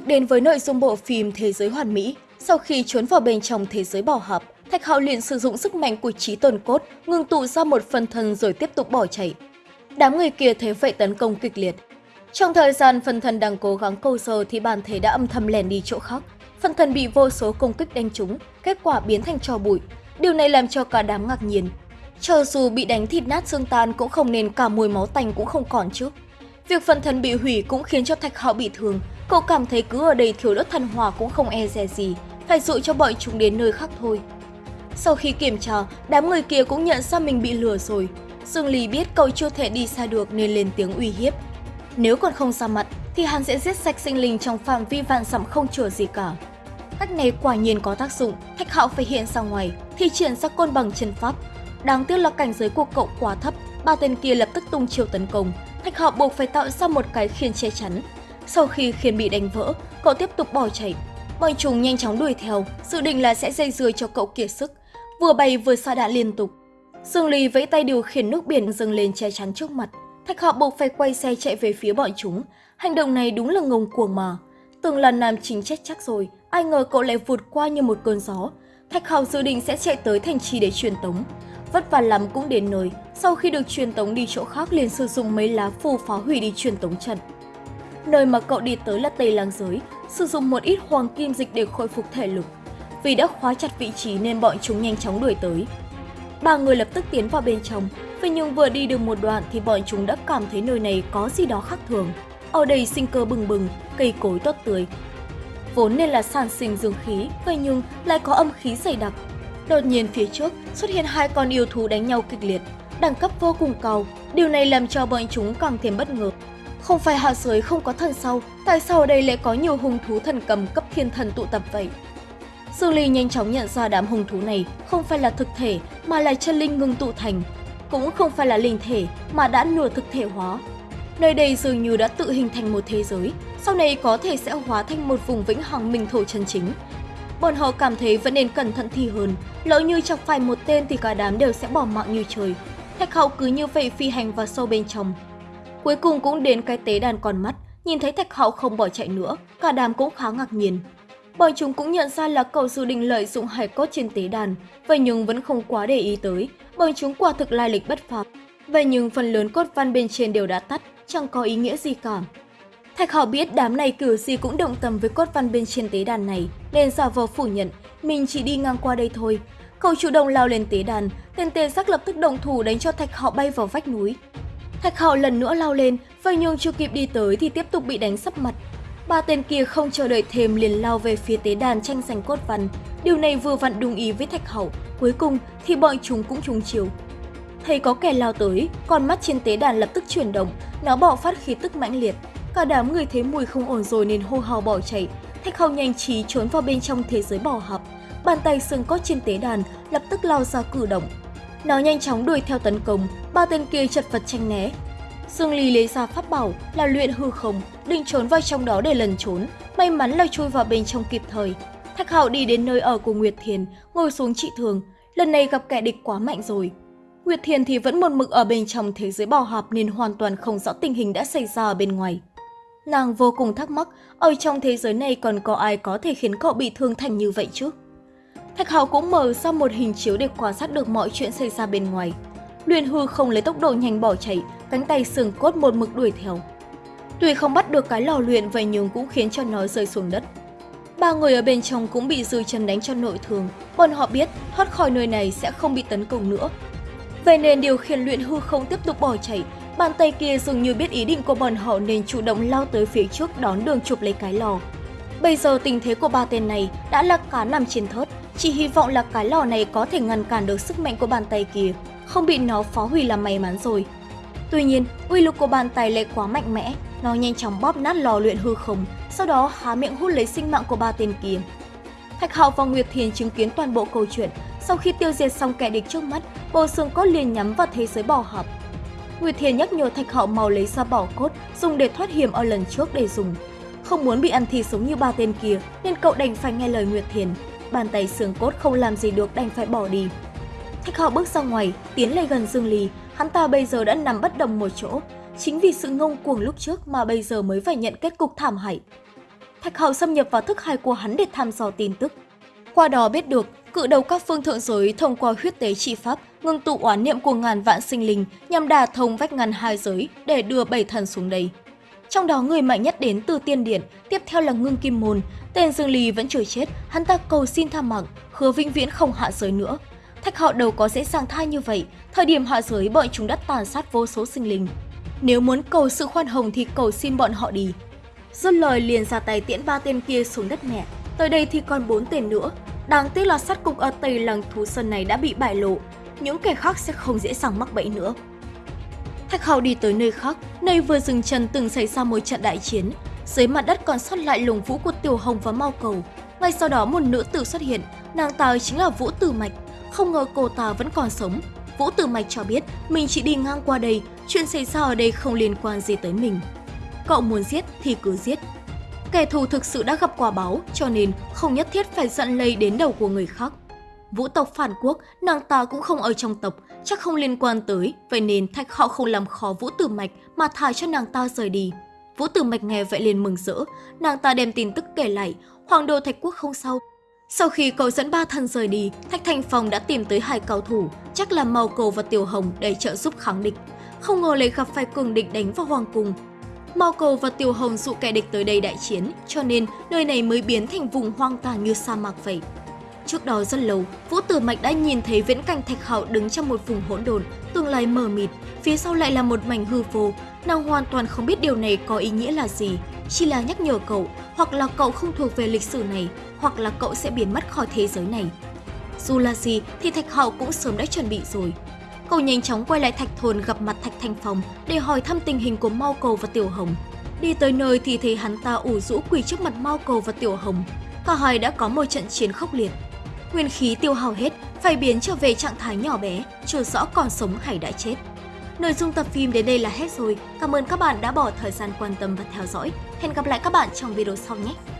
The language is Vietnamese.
tục đến với nội dung bộ phim Thế giới hoàn mỹ, sau khi trốn vào bên trong thế giới bảo hợp, Thạch Hạo liền sử dụng sức mạnh của trí tồn cốt, ngừng tụ ra một phần thân rồi tiếp tục bỏ chạy. Đám người kia thế vậy tấn công kịch liệt. Trong thời gian phần thân đang cố gắng câu giờ thì bản thể đã âm thầm lèn đi chỗ khác. Phần thân bị vô số công kích đánh trúng, kết quả biến thành trò bụi. Điều này làm cho cả đám ngạc nhiên. Cho dù bị đánh thịt nát xương tan cũng không nên cả mùi máu tanh cũng không còn chứ. Việc phần thân bị hủy cũng khiến cho Thạch Hạo bị thương, cậu cảm thấy cứ ở đây thiếu đất thần hòa cũng không e dè gì, phải dụ cho bọn chúng đến nơi khác thôi. Sau khi kiểm tra, đám người kia cũng nhận ra mình bị lừa rồi. Dương lý biết cậu chưa thể đi xa được nên lên tiếng uy hiếp. Nếu còn không ra mặt, thì hắn sẽ giết sạch sinh linh trong phạm vi vạn dặm không chừa gì cả. Cách này quả nhiên có tác dụng, Thạch Hạo phải hiện ra ngoài, thì triển ra côn bằng chân pháp. Đáng tiếc là cảnh giới của cậu quá thấp, ba tên kia lập tức tung chiêu tấn công. Thạch Hạo buộc phải tạo ra một cái khiên che chắn. Sau khi khiên bị đánh vỡ, cậu tiếp tục bỏ chạy. Bọn chúng nhanh chóng đuổi theo, dự định là sẽ dây dưa cho cậu kiệt sức vừa bay vừa xa đạn liên tục. Dương Ly vẫy tay điều khiển nước biển dâng lên che chắn trước mặt. Thạch Hạo buộc phải quay xe chạy về phía bọn chúng. Hành động này đúng là ngông cuồng mà. Từng là nam chính chết chắc rồi, ai ngờ cậu lại vụt qua như một cơn gió. Thạch Hạo dự định sẽ chạy tới thành trì để truyền tống. Vất vả lắm cũng đến nơi, sau khi được truyền tống đi chỗ khác liền sử dụng mấy lá phù phá hủy đi truyền tống trận. Nơi mà cậu đi tới là Tây Lang Giới, sử dụng một ít hoàng kim dịch để khôi phục thể lực. Vì đã khóa chặt vị trí nên bọn chúng nhanh chóng đuổi tới. Ba người lập tức tiến vào bên trong, vậy nhưng vừa đi được một đoạn thì bọn chúng đã cảm thấy nơi này có gì đó khác thường. Ở đây sinh cơ bừng bừng, cây cối tốt tươi. Vốn nên là sản sinh dương khí, vậy nhưng lại có âm khí dày đặc. Đột nhiên phía trước xuất hiện hai con yêu thú đánh nhau kịch liệt, đẳng cấp vô cùng cao. Điều này làm cho bọn chúng càng thêm bất ngờ. Không phải hạ giới không có thần sau, tại sao ở đây lại có nhiều hung thú thần cầm cấp thiên thần tụ tập vậy? Dương Ly nhanh chóng nhận ra đám hung thú này không phải là thực thể mà là chân linh ngưng tụ thành, cũng không phải là linh thể mà đã nửa thực thể hóa. Nơi đây dường như đã tự hình thành một thế giới, sau này có thể sẽ hóa thành một vùng vĩnh hằng minh thổ chân chính. Bọn họ cảm thấy vẫn nên cẩn thận thi hơn, lỡ như chọc phải một tên thì cả đám đều sẽ bỏ mạng như trời. Thạch hậu cứ như vậy phi hành vào sâu bên trong. Cuối cùng cũng đến cái tế đàn con mắt, nhìn thấy thạch hậu không bỏ chạy nữa, cả đám cũng khá ngạc nhiên. Bọn chúng cũng nhận ra là cậu dự định lợi dụng hải cốt trên tế đàn, vậy nhưng vẫn không quá để ý tới, bọn chúng quả thực lai lịch bất phàm. Vậy nhưng phần lớn cốt văn bên trên đều đã tắt, chẳng có ý nghĩa gì cả. Thạch Hạo biết đám này kiểu gì cũng động tâm với cốt văn bên trên tế đàn này, nên giả vờ phủ nhận, mình chỉ đi ngang qua đây thôi. Cậu chủ động lao lên tế đàn, tên tê giác lập tức động thủ đánh cho Thạch Hạo bay vào vách núi. Thạch Hạo lần nữa lao lên, vậy nhưng chưa kịp đi tới thì tiếp tục bị đánh sấp mặt, Ba tên kia không chờ đợi thêm liền lao về phía tế đàn tranh giành cốt văn. Điều này vừa vặn đúng ý với Thạch Hậu. Cuối cùng thì bọn chúng cũng trúng chiều. Thấy có kẻ lao tới, con mắt trên tế đàn lập tức chuyển động, nó bạo phát khí tức mãnh liệt. Cả đám người thấy mùi không ổn rồi nên hô hào bỏ chạy. Thạch Hậu nhanh trí trốn vào bên trong thế giới bỏ hợp. Bàn tay xương cốt trên tế đàn lập tức lao ra cử động. Nó nhanh chóng đuổi theo tấn công, ba tên kia chật vật tranh né, Dương Ly lấy ra pháp bảo là luyện hư không, định trốn vào trong đó để lần trốn, may mắn là chui vào bên trong kịp thời. Thạch Hạo đi đến nơi ở của Nguyệt Thiền, ngồi xuống trị thường, lần này gặp kẻ địch quá mạnh rồi. Nguyệt Thiền thì vẫn một mực ở bên trong thế giới bảo hạp nên hoàn toàn không rõ tình hình đã xảy ra ở bên ngoài. Nàng vô cùng thắc mắc, ở trong thế giới này còn có ai có thể khiến cậu bị thương thành như vậy chứ? Thạch Hạo cũng mở ra một hình chiếu để quan sát được mọi chuyện xảy ra bên ngoài. Luyện hư không lấy tốc độ nhanh bỏ chạy, cánh tay sừng cốt một mực đuổi theo. Tuy không bắt được cái lò luyện vậy nhưng cũng khiến cho nó rơi xuống đất. Ba người ở bên trong cũng bị dư chân đánh cho nội thương, bọn họ biết thoát khỏi nơi này sẽ không bị tấn công nữa. Vậy nên điều khiển luyện hư không tiếp tục bỏ chạy, bàn tay kia dường như biết ý định của bọn họ nên chủ động lao tới phía trước đón đường chụp lấy cái lò. Bây giờ tình thế của ba tên này đã là cá nằm trên thớt, chỉ hy vọng là cái lò này có thể ngăn cản được sức mạnh của bàn tay kia, không bị nó phá hủy là may mắn rồi. Tuy nhiên, uy lực của bàn tay lại quá mạnh mẽ, nó nhanh chóng bóp nát lò luyện hư không, sau đó há miệng hút lấy sinh mạng của ba tên kia. Thạch Hạo và Nguyệt Thiền chứng kiến toàn bộ câu chuyện, sau khi tiêu diệt xong kẻ địch trước mắt, bộ xương cốt liền nhắm vào thế giới bỏ hợp. Nguyệt Thiền nhắc nhở Thạch Hạo mau lấy ra bỏ cốt, dùng để thoát hiểm ở lần trước để dùng. Không muốn bị ăn thịt sống như ba tên kia, nên cậu đành phải nghe lời Nguyệt Thiền. Bàn tay xương cốt không làm gì được đành phải bỏ đi. Thạch Hạo bước ra ngoài, tiến lại gần Dương Ly, hắn ta bây giờ đã nằm bất động một chỗ. Chính vì sự ngông cuồng lúc trước mà bây giờ mới phải nhận kết cục thảm hại. Thạch Hạo xâm nhập vào thức hải của hắn để thăm dò tin tức. Qua đó biết được, cự đầu các phương thượng giới thông qua huyết tế trị pháp ngưng tụ oán niệm của ngàn vạn sinh linh nhằm đả thông vách ngăn hai giới để đưa bảy thần xuống đây. Trong đó người mạnh nhất đến từ tiên điện, tiếp theo là ngưng kim môn. Tên Dương Lì vẫn chưa chết, hắn ta cầu xin tha mạng, hứa vĩnh viễn không hạ giới nữa. Thạch họ đâu có dễ dàng tha như vậy, thời điểm hạ giới bọn chúng đã tàn sát vô số sinh linh. Nếu muốn cầu sự khoan hồng thì cầu xin bọn họ đi. Dứt lời liền ra tay tiễn ba tên kia xuống đất mẹ. Tới đây thì còn bốn tên nữa. Đáng tiếc là sát cục ở Tây Lăng Thú Sơn này đã bị bại lộ. Những kẻ khác sẽ không dễ dàng mắc bẫy nữa. Thạch Hào đi tới nơi khác, nơi vừa dừng chân từng xảy ra một trận đại chiến. Dưới mặt đất còn sót lại lồng vũ của Tiểu Hồng và Mao Cầu. Ngay sau đó một nữ tử xuất hiện, nàng ta chính là Vũ Tử Mạch. Không ngờ cô ta vẫn còn sống. Vũ Tử Mạch cho biết mình chỉ đi ngang qua đây, chuyện xảy ra ở đây không liên quan gì tới mình. Cậu muốn giết thì cứ giết. Kẻ thù thực sự đã gặp quả báo, cho nên không nhất thiết phải giận lây đến đầu của người khác. Vũ tộc phản quốc, nàng ta cũng không ở trong tộc, chắc không liên quan tới, vậy nên thạch họ không làm khó Vũ Tử Mạch mà thả cho nàng ta rời đi. Vũ Tử Mạch nghe vậy liền mừng rỡ, nàng ta đem tin tức kể lại, hoàng đô thạch quốc không sao. Sau khi cầu dẫn ba thần rời đi, Thạch Thành Phong đã tìm tới hai cao thủ, chắc là Màu Cầu và Tiểu Hồng để trợ giúp kháng địch. Không ngờ lại gặp phải cường địch đánh vào hoàng cung. Mao Cầu và Tiểu Hồng dụ kẻ địch tới đây đại chiến, cho nên nơi này mới biến thành vùng hoang tàn như sa mạc vậy. Trước đó rất lâu, Vũ Tử Mạch đã nhìn thấy viễn cảnh Thạch Hạo đứng trong một vùng hỗn độn, tương lai mờ mịt, phía sau lại là một mảnh hư vô. Nàng hoàn toàn không biết điều này có ý nghĩa là gì, chỉ là nhắc nhở cậu, hoặc là cậu không thuộc về lịch sử này, hoặc là cậu sẽ biến mất khỏi thế giới này. Dù là gì thì Thạch Hạo cũng sớm đã chuẩn bị rồi. Cậu nhanh chóng quay lại Thạch Thôn gặp mặt Thạch Thanh Phong để hỏi thăm tình hình của Mao Cầu và Tiểu Hồng. Đi tới nơi thì thấy hắn ta ủ rũ quỳ trước mặt Mao Cầu và Tiểu Hồng. Cả hai đã có một trận chiến khốc liệt nguyên khí tiêu hao hết, phải biến trở về trạng thái nhỏ bé, chưa rõ còn sống hay đã chết. Nội dung tập phim đến đây là hết rồi. Cảm ơn các bạn đã bỏ thời gian quan tâm và theo dõi. Hẹn gặp lại các bạn trong video sau nhé!